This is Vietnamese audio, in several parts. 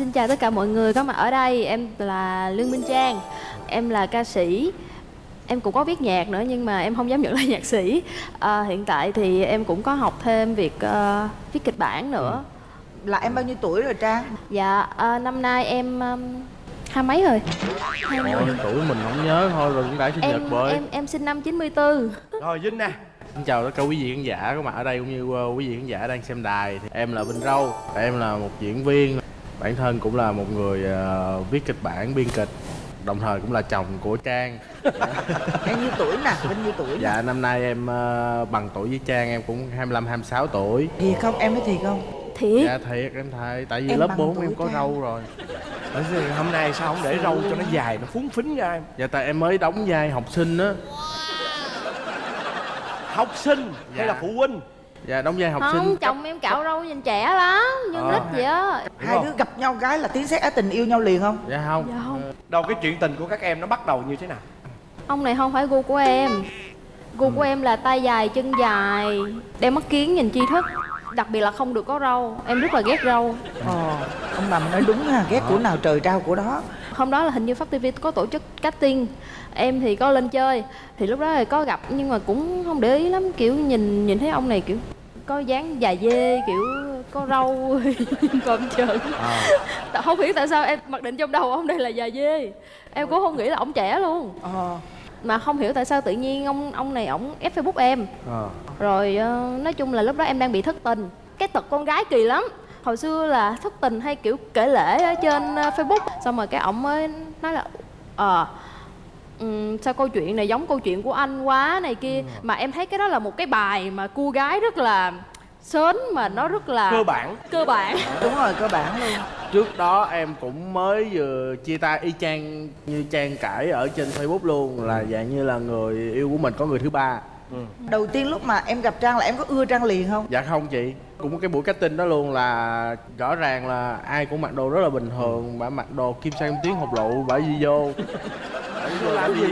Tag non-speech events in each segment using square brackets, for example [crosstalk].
Xin chào tất cả mọi người có mặt ở đây Em là Lương Minh Trang Em là ca sĩ. Em cũng có viết nhạc nữa nhưng mà em không dám nhận [laughs] là nhạc sĩ. À, Hiện tại thì em cũng có học thêm việc uh, viết kịch bản nữa. Là em bao nhiêu tuổi rồi Trang? Dạ uh, năm nay em um, hai mấy rồi? Hai mấy. tuổi mình không nhớ thôi rồi cũng đã sinh nhật em, rồi. em em sinh năm 94 Rồi Vinh nè. Xin chào tất cả quý vị khán giả có mặt ở đây cũng như uh, quý vị khán giả đang xem đài. Thì Em là Vinh Râu, em là một diễn viên Bản thân cũng là một người uh, viết kịch bản, biên kịch Đồng thời cũng là chồng của Trang [laughs] Em nhiêu tuổi nè? Bên nhiêu tuổi nè? Dạ năm nay em uh, bằng tuổi với Trang em cũng 25-26 tuổi Thiệt không? Em nói thiệt không? Thiệt Dạ thiệt em thầy Tại vì Em lớp bằng 4 tuổi em có Trang. râu rồi Ở Hôm nay sao không để râu cho nó dài Nó phúng phính ra em Dạ tại em mới đóng vai học sinh á Học sinh hay Dạ. là phụ huynh Dạ đóng vai học Không sinh. chồng em cạo râu nhìn trẻ lắm Như Ờ. nít vậy á. Hai đứa gặp nhau gái là tiếng sét á tình yêu nhau liền không? Dạ không. Dạ không. Đâu cái chuyện tình của các em nó bắt đầu như thế nào? Ông này không phải gu của em. Gu của em là tay dài, chân dài Đeo mắt kiến nhìn tri thức. Đặc biệt là không được có râu. Em rất là ghét râu. Ờ, ông Nằm nói đúng ha, ghét của nào trời trao của đó Hôm đó là hình như Pháp TV có tổ chức casting. Em thì có lên chơi Thì lúc đó thì có gặp nhưng mà cũng không để ý lắm Kiểu nhìn nhìn thấy ông này kiểu có dáng dài dê kiểu có râu [laughs] còn trơn. Tại- không hiểu tại sao em mặc định trong đầu ông đây là dài dê. Em cũng không nghĩ là ông trẻ luôn. Ờ, mà không hiểu tại sao tự nhiên ông ông này ổng ép facebook em. Ờ. rồi ờ, nói chung là lúc đó em đang bị thất tình. Cái tật con gái kỳ lắm hồi xưa là thất tình hay kiểu kể lễ ở trên ờ, facebook. Xong rồi cái ổng mới nói là ờ ừm, sao câu chuyện này giống câu chuyện của anh quá này kia. Mà em thấy cái đó là một cái bài mà cô gái rất là sến mà nó rất là Cơ bản. Cơ bản. Đúng rồi, cơ bản luôn. Trước đó em cũng mới vừa chia tay y chang như Trang cãi ở trên Facebook luôn Là dạng như là người yêu của mình có người thứ ba Đầu tiên lúc mà em gặp Trang là em có ưa Trang liền không? Dạ không chị. Cũng cái buổi casting đó luôn là rõ ràng là ai cũng mặc đồ rất là bình thường Bà mặc đồ kim sang tiếng hộp lụ bà đi vô. Bà đi vô làm gì?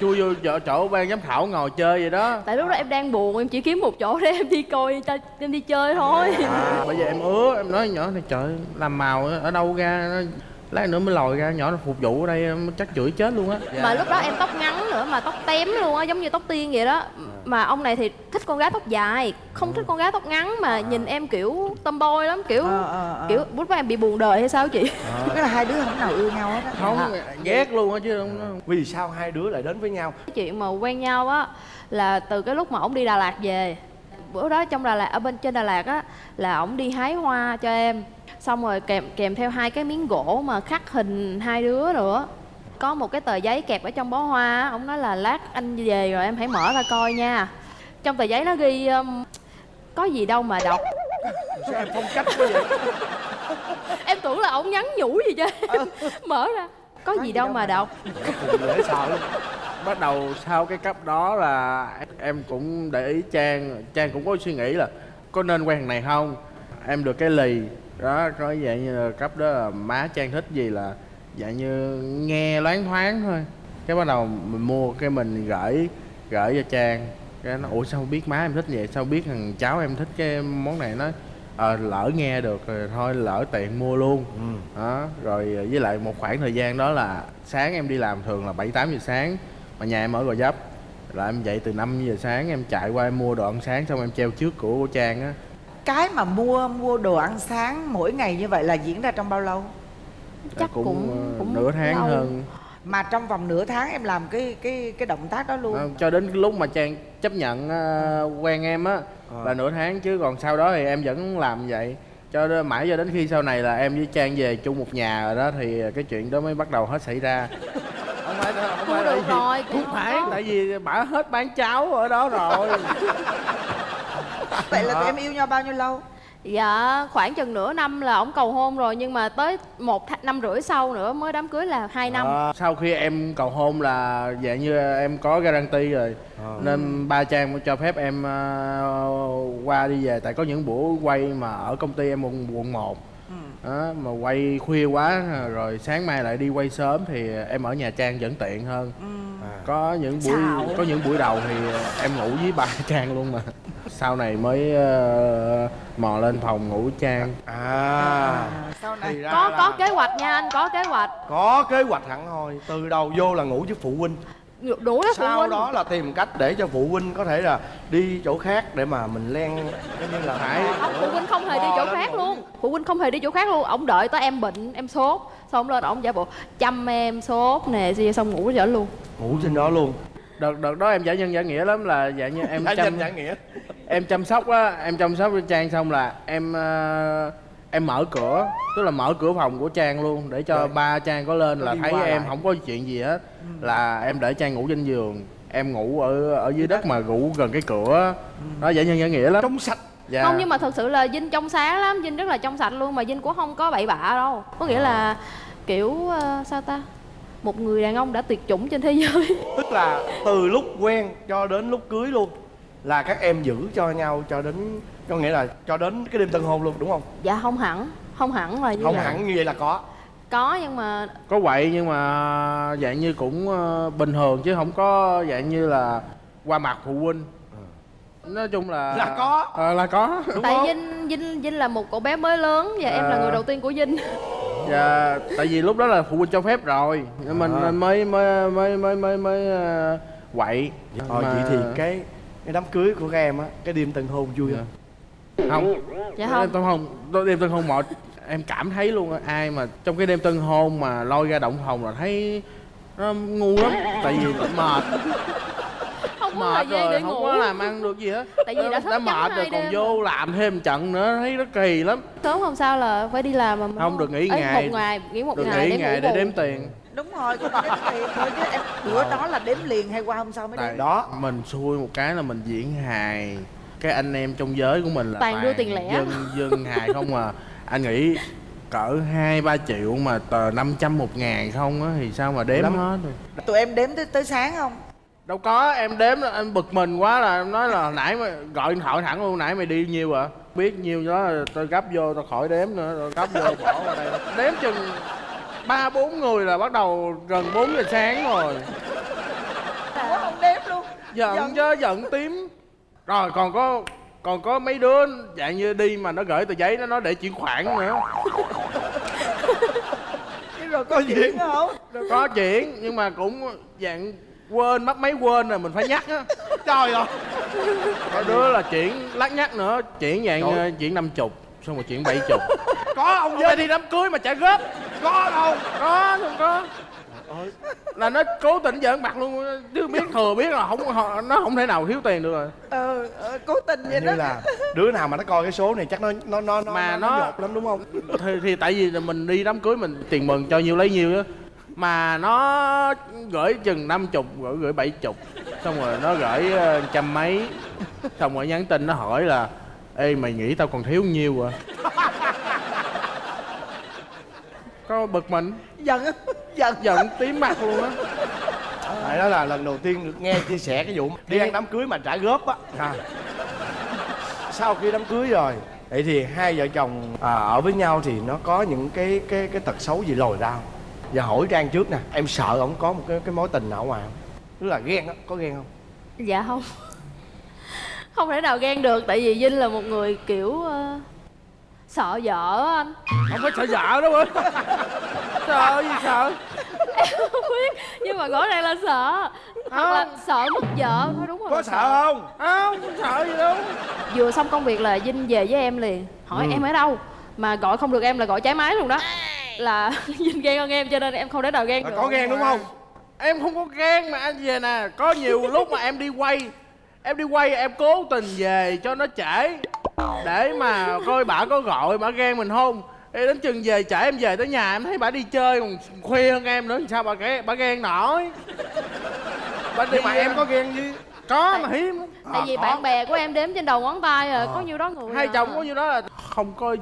Chui vô chỗ, chỗ ban giám khảo ngồi chơi vậy đó. Tại lúc đó em đang buồn em chỉ kiếm một chỗ để em đi coi ta em đi chơi thôi. À, Bây giờ em ứa em nói nhỏ này trời làm màu ở đâu ra nó lát nữa mới lòi ra nhỏ nó phục vụ ở đây chắc chửi chết luôn á. Mà lúc đó em tóc ngắn nữa mà tóc tém luôn á giống như tóc tiên vậy đó. Mà ông này thì thích con gái tóc dài không thích con gái tóc ngắn mà nhìn em kiểu tomboy lắm kiểu Ờ, ờ, ờ. kiểu lúc đó em bị buồn đời hay sao chị? Cái là hai đứa không nào yêu nhau hết á. Không ghét luôn á chứ không Vì sao hai đứa lại đến với nhau? Cái chuyện mà quen nhau á là từ cái lúc mà ổng đi Đà Lạt về bữa đó trong Đà Lạt ở bên trên Đà Lạt á là ổng đi hái hoa cho em. Xong rồi kèm kèm theo hai cái miếng gỗ mà khắc hình hai đứa nữa. Có một cái tờ giấy kẹp ở trong bó hoa ổng nói là lát anh về rồi em hãy mở ra coi nha. Trong tờ giấy nó ghi um, có gì đâu mà đọc. Sao em phong cách quá vậy? [laughs] Em tưởng là ổng nhắn nhủ gì chứ mở ra có, gì, đâu mà đọc. Dễ sợ lắm. Bắt đầu sau cái cấp đó là em cũng để ý trang trang cũng có suy nghĩ là có nên quen thằng này không? Em được cái lì. Đó có dạng như là cấp đó là má trang thích gì là dạng như nghe loáng thoáng thôi. Cái bắt đầu mình mua cái mình gửi gửi cho trang. Cái nó ủa sao biết má em thích vậy? Sao biết thằng cháu em thích cái món này? Nó ờ lỡ nghe được rồi thôi lỡ tiện mua luôn. Đó rồi với lại một khoảng thời gian đó là sáng em đi làm thường là bảy tám giờ sáng mà nhà em ở gò vấp. Là em dậy từ 5 giờ sáng em chạy qua em mua đồ ăn sáng xong em treo trước của, của trang á. Cái mà mua mua đồ ăn sáng mỗi ngày như vậy là diễn ra trong bao lâu? chắc cũng ờ, cũng nửa tháng lâu. hơn Mà trong vòng nửa tháng em làm cái cái cái động tác đó luôn. Ờ, cho đến lúc mà trang chấp nhận ờ, quen em á là nửa tháng chứ còn sau đó thì em vẫn làm vậy. Cho đến mãi cho đến khi sau này là em với trang về chung một nhà rồi đó thì cái chuyện đó mới bắt đầu hết xảy ra. Không phải không phải là được gì. rồi không phải tại vì bả hết bán cháo ở đó rồi. Vậy là tụi em yêu nhau bao nhiêu lâu? Dạ khoảng chừng nửa năm là ổng cầu hôn rồi nhưng mà tới một th- năm rưỡi sau nữa mới đám cưới là hai năm. Ờ, sau khi em cầu hôn là dạng như em có guarantee rồi. Nên ba trang cho phép em ờ, qua đi về. Tại có những buổi quay mà ở công ty em quận quận một. Đó, mà quay khuya quá rồi sáng mai lại đi quay sớm thì em ở nhà trang vẫn tiện hơn. Có những buổi Xạo. có những buổi đầu thì em ngủ với ba [laughs] trang luôn mà sau này mới ờ, mò lên phòng ngủ trang. À. Sau này thì ra có là có kế hoạch nha anh có kế hoạch. Có kế hoạch hẳn hoi từ đầu vô là ngủ với phụ huynh. Đủ đó phụ sau huynh. đó là tìm cách để cho phụ huynh có thể là đi chỗ khác để mà mình len như là Phải. không phụ huynh không hề đi chỗ khác luôn. Phụ huynh không hề đi chỗ khác luôn. Ông đợi tới em bệnh em sốt xong ông lên ông giả bộ chăm em sốt nè xong ngủ trở luôn. Ngủ trên đó luôn đợt đợt đó em giả nhân giả nghĩa lắm là dạng như em Giả chăm nhân giả nghĩa. [laughs] em chăm sóc á em chăm sóc cho trang xong là em ờ, em mở cửa tức là mở cửa phòng của trang luôn để cho Rồi. ba trang có lên Có là thấy em lại. không có chuyện gì hết. Là em để trang ngủ trên giường em ngủ ở ở dưới đất mà ngủ gần cái cửa. Đó giả nhân giả nghĩa lắm. Trong sạch. Dạ. không nhưng mà thật sự là dinh trong sáng lắm dinh rất là trong sạch luôn mà dinh cũng không có bậy bạ đâu. Có nghĩa là kiểu ờ, sao ta một người đàn ông đã tuyệt chủng trên thế giới. [laughs] Tức là từ lúc quen cho đến lúc cưới luôn là các em giữ cho nhau cho đến có nghĩa là cho đến cái đêm tân hôn luôn đúng không? Dạ không hẳn. Không hẳn là như không vậy. hẳn như vậy là có. Có nhưng mà có quậy nhưng mà dạng như cũng ờ, bình thường chứ không có dạng như là qua mặt phụ huynh. Nói chung là Là có. Ờ, là có. Đúng tại không? Dinh dinh dinh là một cậu bé mới lớn và em là À. người đầu tiên của dinh [laughs] dạ tại vì lúc đó là phụ huynh cho phép rồi nên mình À. mới mới mới mới mới mới ờ, quậy. Ờ Mà- vậy thì cái cái đám cưới của các em á cái đêm tân hôn vui không? Không. Dạ đêm không tân hôn đêm tân hôn một em cảm thấy luôn á, ai mà trong cái đêm tân hôn mà lôi ra động phòng là thấy nó ngu lắm tại vì mệt không có thời mệt gian rồi để không ngủ. có làm ăn được gì hết. Tại vì đã đã mệt rồi còn vô làm thêm trận nữa thấy nó kỳ lắm. Sớm hôm sau là phải đi làm mà mới- Không, được nghỉ Ê, ngày. một ngày. nghỉ một được ngày nghỉ để ngày để đếm tiền. Đúng rồi cũng đếm tiền thôi chứ em bữa đó là đếm liền hay qua hôm sau mới tại đếm? Đó. mình xui một cái là mình diễn hài. Cái anh em trong giới của mình là Toàn đưa tiền lẻ. dân dân hài không à. Anh nghĩ cỡ hai ba triệu mà tờ 500 một ngàn không á thì sao mà đếm Lắm. hết được? Tụi em đếm tới, tới sáng không đâu có em đếm em bực mình quá là em nói là nãy mà gọi điện thoại thẳng luôn nãy mày đi nhiêu à? Biết nhiêu đó là tôi gấp vô tôi khỏi đếm nữa rồi gấp vô bỏ vào đây. Đếm chừng ba bốn người là bắt đầu gần 4 giờ sáng rồi. Ủa không đếm luôn. Giận Giận. chứ giận tím. Rồi còn có còn có mấy đứa dạng như đi mà nó gửi tờ giấy nó nói để chuyển khoản nữa. Rồi có chuyện không? Có chuyện nhưng mà cũng dạng quên mất mấy quên rồi mình phải nhắc á. [laughs] Trời ơi. Có đứa là chuyển lắc nhắc nữa chuyển dạng Trời. ờ, chuyển năm chục xong rồi chuyển bảy chục. [laughs] Có ông về đi đám cưới mà trả góp. Có đâu có không có. Là nó cố tình giỡn mặt luôn chứ biết [laughs] thừa biết là không họ- nó không thể nào thiếu tiền được rồi. Ờ, ờ cố tình vậy như đó. là đứa nào mà nó coi cái số này chắc nó nó nó nó Mà nó, nó- nhột lắm đúng không? thì, thì tại vì là mình đi đám cưới mình tiền mừng cho nhiêu lấy nhiêu á mà nó gửi chừng năm chục gửi gửi bảy chục. Xong rồi nó gửi ờ, trăm mấy. Xong rồi nhắn tin nó hỏi là ê mày nghĩ tao còn thiếu nhiêu à? Có bực mình. Giận giận. Giận tím mặt luôn á. Tại đó là lần đầu tiên được nghe chia sẻ cái vụ đi ăn đám cưới mà trả góp á. À. Sau khi đám cưới rồi Vậy thì hai vợ chồng à, ở với nhau thì nó có những cái cái cái tật xấu gì lồi ra không? Giờ hỏi Trang trước nè, em sợ ổng có một cái cái mối tình nào ngoài không? Tức là ghen á, có ghen không? dạ không. Không thể nào ghen được tại vì dinh là một người kiểu ờ, sợ vợ á anh. Không phải sợ vợ đâu ơi sợ gì sợ? Không biết nhưng mà rõ ràng là sợ. Hoặc là sợ mất vợ thôi đúng rồi Có là sợ không? không không sợ gì đâu. Vừa xong công việc là dinh về với em liền. Hỏi Ừ. em ở đâu? Mà gọi không được em là gọi trái máy luôn đó là [laughs] dinh ghen hơn em cho nên em không thể nào ghen Là được có ghen đúng không? em không có ghen mà anh về nè có nhiều lúc mà em đi quay em đi quay em cố tình về cho nó trễ để mà coi bả có gọi bả ghen mình không Ê, đến chừng về trễ em về tới nhà em thấy bả đi chơi còn khuya hơn em nữa thì sao bà ghen bả ghen nổi bà đi Nhưng mà em có ghen với có mà hiếm lắm. tại vì có. bạn bè của em đếm trên đầu ngón tay à có nhiêu đó người hai à. chồng có nhiêu đó là không có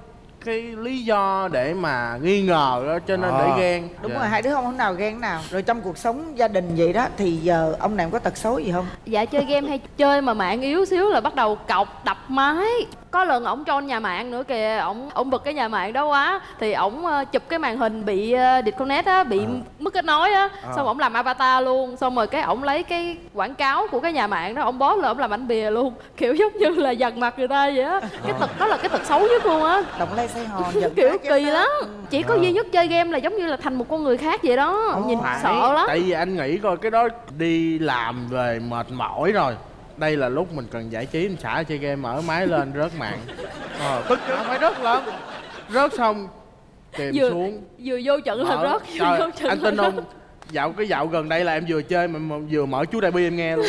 cái lý do để mà nghi ngờ đó cho nên À. để ghen đúng Dạ. rồi hai đứa không hôm nào ghen nào rồi trong cuộc sống gia đình vậy đó thì giờ ông này có tật xấu gì không dạ chơi game hay chơi mà mạng yếu xíu là bắt đầu cọc đập máy có lần ổng cho nhà mạng nữa kìa ổng ổng bực cái nhà mạng đó quá. Thì ổng ờ, chụp cái màn hình bị ờ, disconnect á bị mất kết nối á. Xong ổng làm avatar luôn. Xong rồi cái ổng lấy cái quảng cáo của cái nhà mạng đó ổng bó lên ổng làm ảnh bìa luôn. [laughs] Kiểu giống như là dằn mặt người ta vậy á. Cái tật đó là cái tật xấu nhất luôn á. Động lay say hòn [laughs] kiểu kỳ đó. lắm. Chỉ có duy nhất chơi game là giống như là thành một con người khác vậy đó. Nhìn Phải, sợ lắm. Tại vì anh nghĩ coi cái đó đi làm về mệt mỏi rồi đây là lúc mình cần giải trí mình xả chơi game mở máy lên rớt mạng. Ờ, tức không phải rớt lên. Rớt xong kìm vừa xuống. vừa vô trận là rớt vừa Trời, vô trận anh tin không dạo cái dạo gần đây là em vừa chơi mà, mà vừa mở chú đại bi em nghe luôn.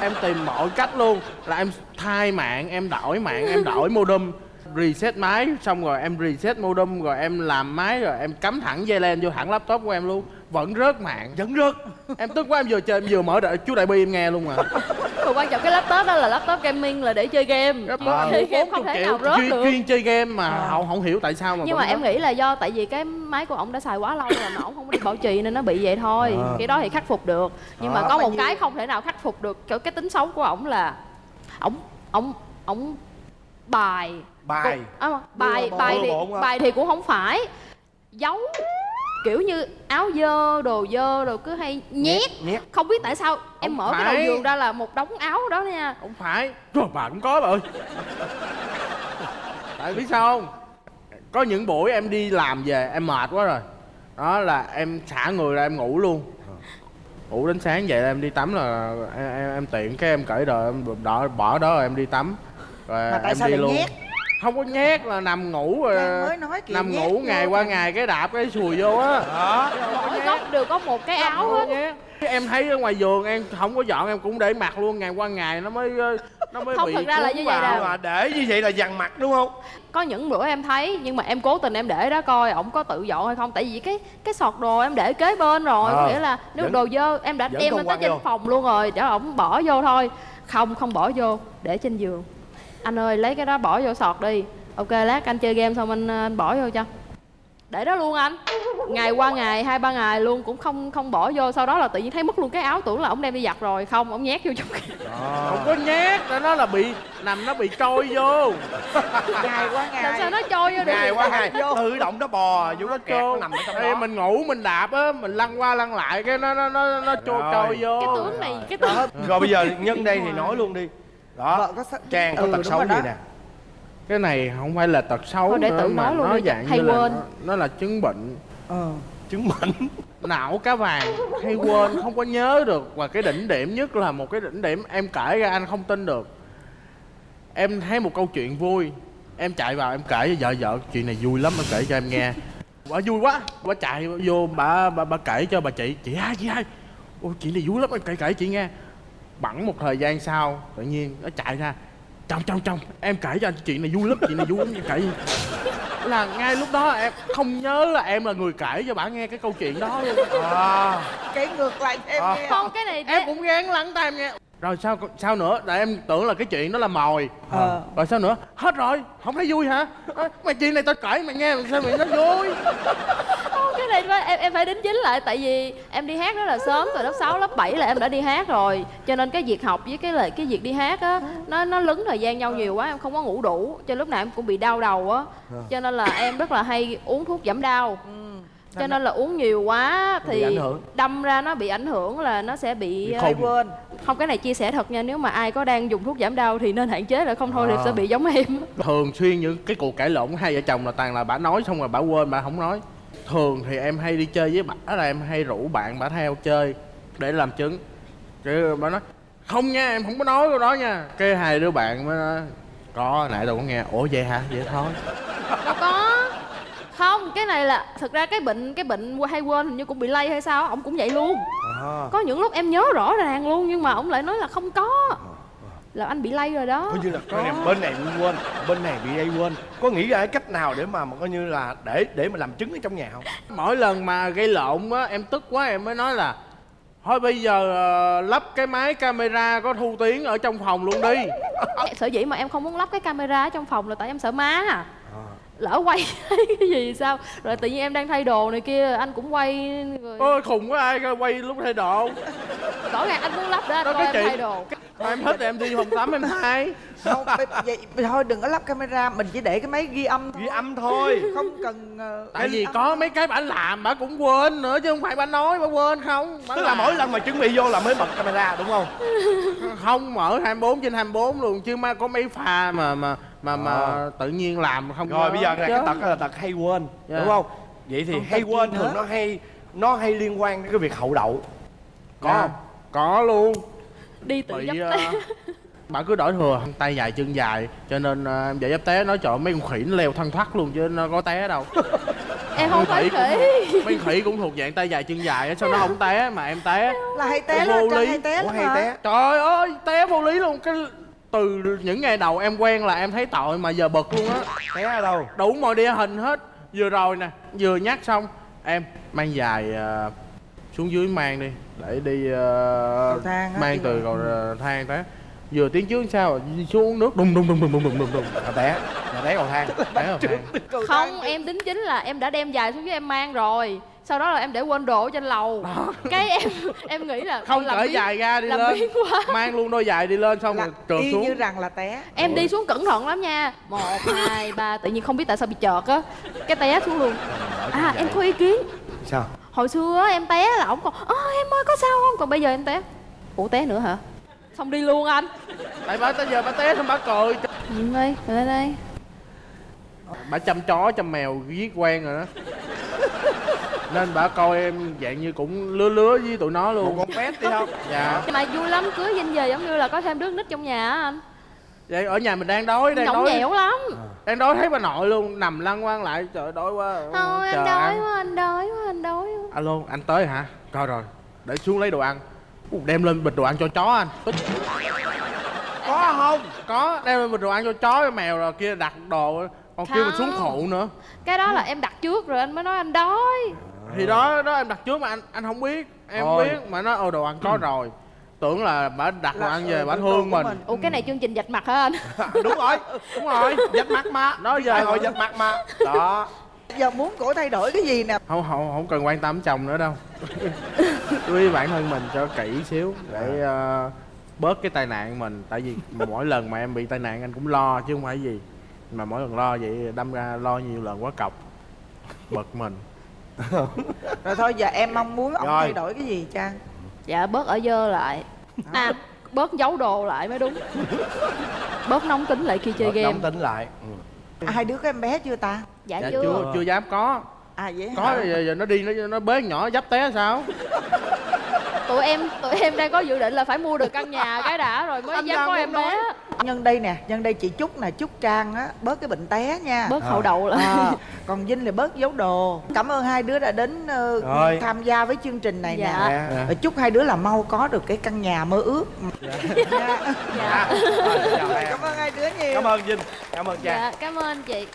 Em tìm mọi cách luôn. Là em thay mạng em đổi mạng em đổi modem reset máy. Xong rồi em reset modem rồi em làm máy rồi em cắm thẳng dây len vô thẳng laptop của em luôn vẫn rớt mạng. Vẫn rớt. Em tức quá em vừa chơi em vừa mở đợi chú đại bi em nghe luôn mà Mà quan trọng cái laptop đó là laptop gaming là để chơi game. Laptop chơi game không thể nào rớt chuyên, được. chuyên chơi game mà không không hiểu tại sao mà nhưng mà em rớt. nghĩ là do tại vì cái máy của ổng đã xài quá lâu rồi mà ổng không có đi bảo trì nên nó bị vậy thôi. Cái đó thì khắc phục được. Nhưng mà Ờ. có một cái không thể nào khắc phục được cái, cái tính xấu của ổng là ổng ổng ổng bài bài. à, bài bài bộ thì bài thì cũng không phải. Giấu kiểu như áo dơ đồ dơ rồi cứ hay nhét. Nhét không biết tại sao em Không mở cái phải. đầu giường ra là một đống áo đó nha. Không phải. Trời, bà cũng có bà ơi. Tại biết sao không? Có những buổi em đi làm về em mệt quá rồi. Đó là em xả người ra em ngủ luôn. Ngủ đến sáng dậy là em đi tắm là em, em, em tiện cái em cởi đồ em đỏ bỏ đó rồi em đi tắm. Rồi Mà tại em sao đi luôn. nhét? Không có nhét là nằm ngủ rồi. Trang mới nói kìa, nằm ngủ ngày qua ngày cái đạp cái sùi vô á. Đó mỗi góc đều có một cái áo hết. em thấy ở ngoài giường em không có dọn em cũng để mặc luôn ngày qua ngày nó mới ờ, nó mới Không, bị thật ra là như vậy nè. mà để như vậy là dằn mặt đúng không? Có những bữa em thấy nhưng mà em cố tình em để đó coi ổng có tự dọn hay không? Tại vì cái cái sọt đồ em để kế bên rồi có nghĩa là nếu vẫn- đồ dơ em đã đem lên tới trên phòng luôn rồi để ổng bỏ vô thôi. Không không bỏ vô để trên giường anh ơi lấy cái đó bỏ vô sọt đi. Ok lát anh chơi game xong anh, anh bỏ vô cho. Để đó luôn anh. Ngày qua ngày hai ba ngày luôn cũng không không bỏ vô. Sau đó là tự nhiên thấy mất luôn cái áo tưởng là ổng đem đi giặt rồi. Không ổng nhét vô trong kia không có nhét nó nó là bị nằm nó bị trôi vô. [laughs] Ngày qua ngày. Làm sao nó trôi vô được? Ngày qua ngày. Vô. tự động nó bò vô nó kẹt nó nằm ở trong Ê, đó. mình ngủ mình đạp á mình lăn qua lăn lại cái nó nó nó nó trôi trôi vô. Cái tướng này cái tướng rồi bây giờ nhân đây thì nói luôn đi đó. Vợ có sợ- trang có Ừ, tật xấu gì nè. Cái này không phải là tật xấu Thôi để nữa tự mà nói luôn nó đi, dạng hay như là quên. nó, nó là chứng bệnh. Ờ. chứng bệnh. Não cá vàng. Hay quên không có nhớ được. Và cái đỉnh điểm nhất là một cái đỉnh điểm em kể ra anh không tin được. Em thấy một câu chuyện vui. Em chạy vào em kể với vợ vợ chuyện này vui lắm em kể cho em nghe. [laughs] Bà vui quá. Bà chạy vô bà bà, bà kể cho bà chị. Chị hai chị hai. Ôi chuyện này vui lắm em kể kể chị nghe bẵng một thời gian sau tự nhiên nó chạy ra. Trong trong trong em kể cho anh chuyện này vui lắm chuyện này vui lắm em kể là ngay lúc đó em không nhớ là em là người kể cho bà nghe cái câu chuyện đó luôn. [laughs] À, Kể ngược lại em À. nghe. Không cái này em cũng gán lắng tai em nghe. Rồi sao sao nữa? Tại em tưởng là cái chuyện đó là mồi. Ờ. rồi sao nữa? Hết rồi không thấy vui hả? À, mày chuyện này tao kể mày nghe sao mày nó vui cái này em em phải đính chính lại tại vì em đi hát rất là sớm từ lớp 6, lớp 7 là em đã đi hát rồi. Cho nên cái việc học với cái lại cái việc đi hát á nó nó lấn thời gian nhau nhiều quá em không có ngủ đủ. Cho lúc nào em cũng bị đau đầu á. Cho nên là em rất là hay uống thuốc giảm đau. Cho nên là uống nhiều quá thì đâm ra nó bị ảnh hưởng là nó sẽ bị, Bị ờ, quên. Không cái này chia sẻ thật nha nếu mà ai có đang dùng thuốc giảm đau thì nên hạn chế lại không thôi thì À. sẽ bị giống em. Thường xuyên những cái cuộc cãi lộn của hai vợ chồng là toàn là bà nói xong rồi bà quên bà không nói thường thì em hay đi chơi với bà là em hay rủ bạn bà theo chơi để làm chứng. Chứ bà nói không nha em không có nói câu đó nha. Cái hai đứa bạn mới nói có nãy tôi có nghe. Ủa vậy hả? Vậy thôi. Đâu có. Không cái này là thực ra cái bệnh cái bệnh hay quên hình như cũng bị lây hay sao ổng cũng vậy luôn. À. có những lúc em nhớ rõ ràng luôn nhưng mà ổng lại nói là không có là anh bị lây rồi đó. Coi như là coi này, bên này bị quên bên này bị đây quên. Có nghĩ ra cái cách nào để mà, mà coi như là để để mà làm chứng ở trong nhà không? Mỗi lần mà gây lộn á em tức quá em mới nói là thôi bây giờ ờ, lắp cái máy camera có thu tiếng ở trong phòng luôn đi. Sở dĩ mà em không muốn lắp cái camera ở trong phòng là tại em sợ má. À. Lỡ quay [laughs] cái gì sao? Rồi tự nhiên em đang thay đồ này kia anh cũng quay rồi ôi khùng quá ai quay lúc thay đồ? Rõ ràng anh muốn lắp đó anh đó coi em thay đồ Em thích thì em đi phòng tắm em thay không vậy, vậy thôi đừng có lắp camera mình chỉ để cái máy ghi âm thôi ghi âm thôi. [laughs] Không cần ờ, Tại vì âm. có mấy cái bà làm bà cũng quên nữa chứ không phải bà nói bà quên không. Bà tức là mỗi lần mà chuẩn bị vô là mới bật camera đúng không? Không mở 24 trên 24 luôn chứ mà có mấy pha mà mà mà mà Ờ. tự nhiên làm không rồi bây giờ là cái tật là tật hay quên Dạ. đúng không? Vậy thì Còn hay quên thường nó hay nó hay liên quan đến cái việc hậu đậu. Có Dạ. không? Có luôn đi tự bị dấp ờ, té. [laughs] bà cứ đổi thừa tay dài chân dài cho nên ờ, em dạy dấp té nói trời mấy con khỉ nó leo thân thoát luôn chứ nó có té đâu. [laughs] Em không phải khỉ cũng- mấy khỉ cũng thuộc dạng tay dài chân dài á sao nó không té mà em té? Là hay té Vô lý. hay té Ủa lắm hay té. Trời ơi té vô lý luôn. Cái từ những ngày đầu em quen là em thấy tội mà giờ bực luôn á. Té ở đâu? Đủ mọi địa hình hết. Vừa rồi nè vừa nhắc xong em mang dài ờ, xuống dưới mang đi để đi Cầu thang mang từ cầu ờ, thang tới. Vừa tiến trước sao đi xuống nước đùng đùng đùng đùng đùng đùng đùng đùng. Là té là té cầu thang té vào thang. Cầu thang không em tính chính là em đã đem dài xuống dưới em mang rồi. Sau đó là em để quên đồ trên lầu. Cái em em nghĩ là không làm cởi biến- dài ra đi lên. quá. Mang luôn đôi giày đi lên xong là rồi trượt y xuống. như rằng là té. Em đi xuống cẩn thận lắm nha. Một hai ba tự nhiên không biết tại sao bị chợt á. Cái té xuống luôn. À em có ý kiến. Sao hồi xưa á, em té là ổng còn ơ em ơi có sao không? Còn bây giờ em té. Ủa té nữa hả? Xong đi luôn anh. Tại bà tới giờ bà té xong bà cười. Nhìn ơi lên đây. Bà chăm chó chăm mèo giết quen rồi đó. Nên bà coi em dạng như cũng lứa lứa với tụi nó một luôn con pet đi không dạ. Mà vui lắm cưới dinh về giống như là có thêm đứa nít trong nhà á anh. Vậy ở nhà mình đang đói đang nhõng đói. nhẽo lắm. Đang đói thấy bà nội luôn nằm lăn quăng lại trời đói quá. Thôi chờ anh đói ăn. quá anh đói quá anh đói quá alo anh tới hả? Coi rồi để xuống lấy đồ ăn. Ú, đem lên bịch đồ ăn cho chó anh. Có không? Có đem lên bịch đồ ăn cho chó cho mèo rồi kia đặt đồ còn kia mà xuống phụ nữa. Cái đó là em đặt trước rồi anh mới nói anh đói. Thì đó đó em đặt trước mà anh anh không biết em không biết. Mà nó ô đồ ăn có rồi. Tưởng là bà đặt đồ ăn ừ, về bà đồ thương mình. mình. ủa cái này chương trình dạch mặt hả anh? [laughs] Đúng rồi đúng rồi. Dắt mắt má đó giờ đại hội dập mặt mà. Đó giờ muốn cổ thay đổi cái gì nè? Không không không cần quan tâm chồng nữa đâu. [laughs] Chú ý bản thân mình cho kỹ xíu để ờ, bớt cái tai nạn mình. Tại vì mỗi lần mà em bị tai nạn anh cũng lo chứ không phải gì. Mà mỗi lần lo vậy đâm ra lo nhiều lần quá cọc. Bực mình. [laughs] Rồi thôi giờ em mong muốn ông Rồi. thay đổi cái gì trang? Dạ bớt ở dơ lại. À bớt giấu đồ lại mới đúng. [laughs] Bớt nóng tính lại khi chơi game. đóng tính lại. Ừ. à, hai đứa có em bé chưa ta? Dạ, dạ chưa. chưa chưa dám có. À vậy có hả? giờ, giờ nó đi nó nó bế con nhỏ dấp té sao? Tụi em tụi em đang có dự định là phải mua được căn nhà cái đã rồi mới Anh dám có em bé. Nhân đây nè nhân đây chị chúc nè chúc trang á bớt cái bệnh té nha. Bớt hậu đậu lại. Ờ, còn Vinh là bớt giấu đồ. Cảm ơn hai đứa đã đến Rồi. tham gia với chương trình này Dạ. nè. Dạ. Ờ, chúc hai đứa là mau có được cái căn nhà mơ ước. Dạ. [laughs] dạ. Rồi, chào em. cảm ơn hai đứa nhiều. Cảm ơn vinh. Cảm ơn trang. Dạ cảm ơn chị